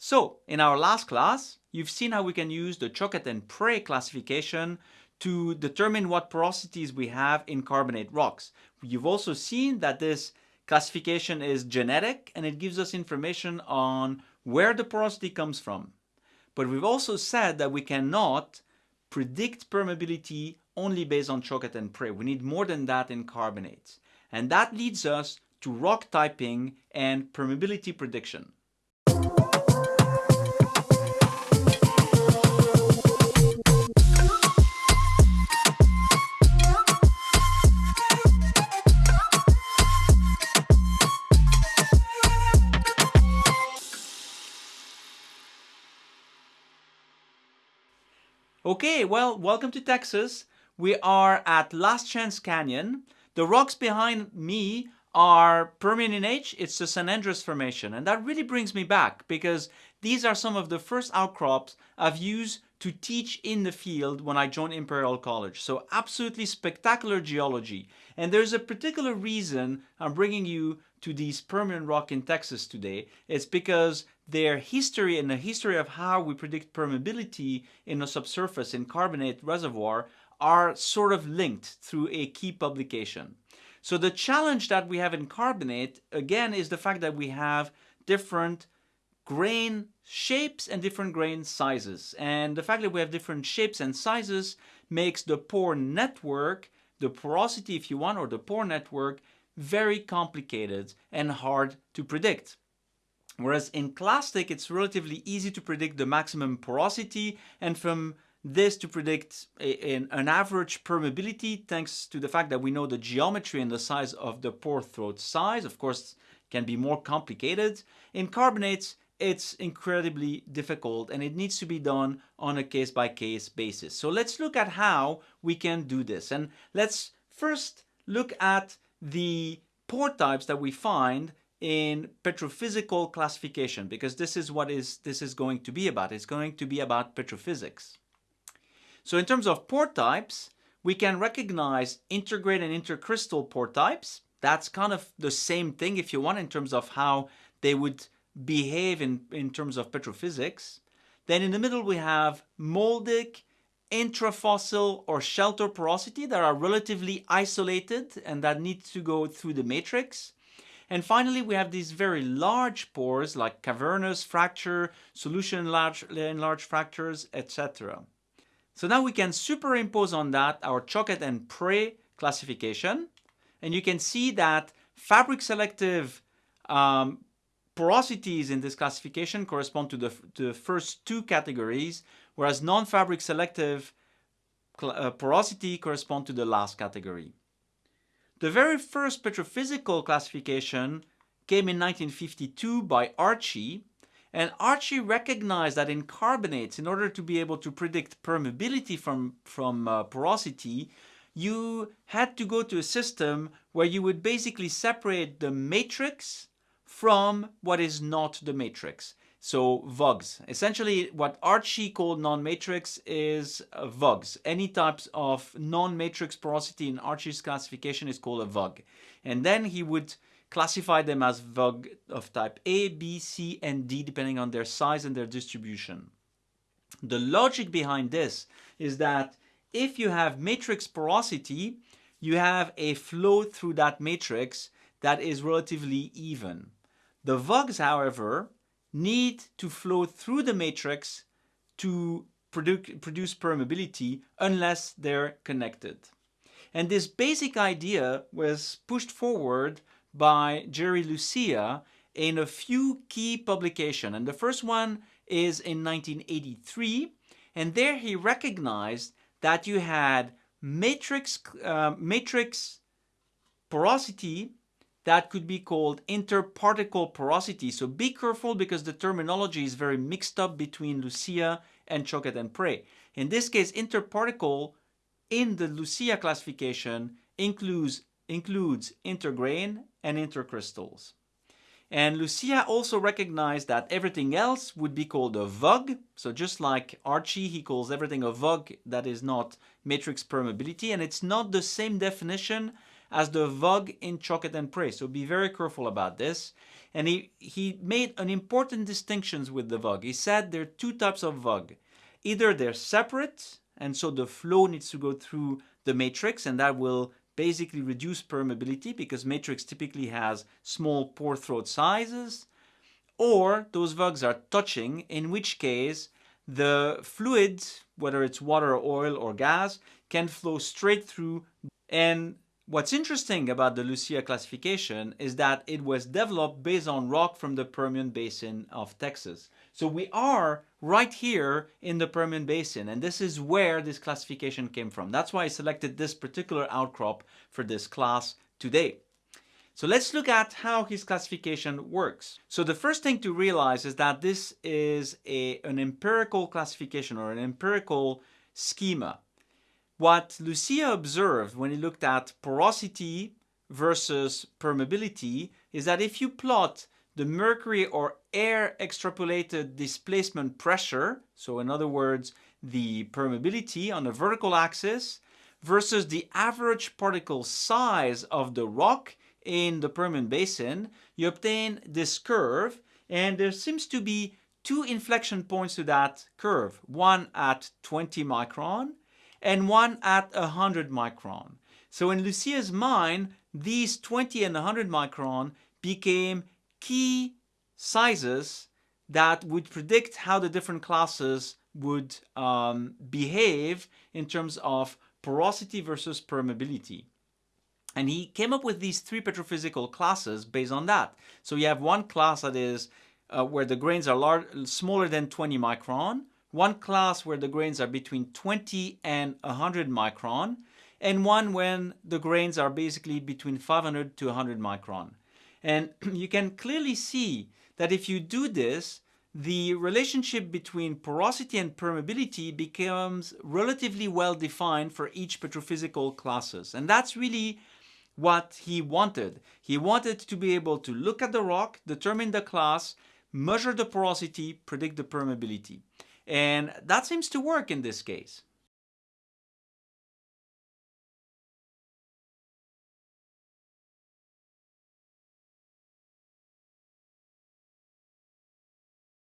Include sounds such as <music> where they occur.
So, in our last class, you've seen how we can use the Choquette and Pray classification to determine what porosities we have in carbonate rocks. You've also seen that this classification is genetic and it gives us information on where the porosity comes from. But we've also said that we cannot predict permeability only based on Choquette and Pray. We need more than that in carbonates. And that leads us to rock typing and permeability prediction. Okay, well, welcome to Texas. We are at Last Chance Canyon. The rocks behind me are Permian in age. It's the San Andres Formation. And that really brings me back because these are some of the first outcrops I've used to teach in the field when I joined Imperial College. So absolutely spectacular geology. And there's a particular reason I'm bringing you to these Permian rock in Texas today. It's because their history and the history of how we predict permeability in a subsurface in carbonate reservoir are sort of linked through a key publication. So the challenge that we have in carbonate, again, is the fact that we have different grain shapes and different grain sizes. And the fact that we have different shapes and sizes makes the pore network, the porosity if you want, or the pore network, very complicated and hard to predict. Whereas in clastic, it's relatively easy to predict the maximum porosity and from this to predict a, an, an, average permeability thanks to the fact that we know the geometry and the size of the pore throat size. Of course, can be more complicated. In carbonates, it's incredibly difficult and it needs to be done on a case-by-case -case basis. So let's look at how we can do this. And let's first look at the pore types that we find in petrophysical classification because this is what is this is going to be about. It's going to be about petrophysics. So in terms of pore types, we can recognize intergrain and intercrystal pore types. That's kind of the same thing if you want in terms of how they would behave in, in terms of petrophysics. Then in the middle we have moldic, intrafossil or shelter porosity that are relatively isolated and that need to go through the matrix. And finally, we have these very large pores like cavernous fracture, solution large, in fractures, etc. So now we can superimpose on that our Choquette and Pray classification. And you can see that fabric selective um, porosities in this classification correspond to the, to the first two categories, whereas non-fabric selective uh, porosity correspond to the last category. The very first petrophysical classification came in 1952 by Archie, and Archie recognized that in carbonates, in order to be able to predict permeability from, from uh, porosity, you had to go to a system where you would basically separate the matrix from what is not the matrix. So VUGs. Essentially what Archie called non-matrix is VUGs. Any types of non-matrix porosity in Archie's classification is called a VUG. And then he would classify them as VUG of type A, B, C, and D depending on their size and their distribution. The logic behind this is that if you have matrix porosity, you have a flow through that matrix that is relatively even. The VUGs, however, need to flow through the matrix to produ produce permeability unless they're connected. And this basic idea was pushed forward by Jerry Lucia in a few key publications. And the first one is in 1983. And there he recognized that you had matrix, uh, matrix porosity that could be called interparticle porosity. So be careful because the terminology is very mixed up between Lucia and Choquette and Pray. In this case, interparticle in the Lucia classification includes, includes intergrain and intercrystals. And Lucia also recognized that everything else would be called a VUG. So just like Archie, he calls everything a VUG that is not matrix permeability. And it's not the same definition as the VUG in Choquette and Pray. So be very careful about this. And he, he made an important distinctions with the VUG. He said there are two types of VUG. Either they're separate, and so the flow needs to go through the matrix, and that will basically reduce permeability because matrix typically has small pore throat sizes, or those VUGs are touching, in which case the fluid, whether it's water oil or gas, can flow straight through. And what's interesting about the Lucia classification is that it was developed based on rock from the Permian Basin of Texas. So we are right here in the Permian Basin, and this is where this classification came from. That's why I selected this particular outcrop for this class today. So let's look at how his classification works. So the first thing to realize is that this is a, an empirical classification or an empirical schema. What Lucia observed when he looked at porosity versus permeability is that if you plot the mercury or air extrapolated displacement pressure, so in other words, the permeability on the vertical axis, versus the average particle size of the rock in the Permian Basin, you obtain this curve, and there seems to be two inflection points to that curve, one at 20 micron and one at 100 micron. So in Lucia's mind, these 20 and 100 micron became key sizes that would predict how the different classes would um, behave in terms of porosity versus permeability. And he came up with these three petrophysical classes based on that. So you have one class that is uh, where the grains are large, smaller than 20 micron, one class where the grains are between 20 and 100 micron, and one when the grains are basically between 500 to 100 micron. And <clears throat> you can clearly see that if you do this, the relationship between porosity and permeability becomes relatively well defined for each petrophysical classes. And that's really what he wanted. He wanted to be able to look at the rock, determine the class, measure the porosity, predict the permeability. And that seems to work in this case.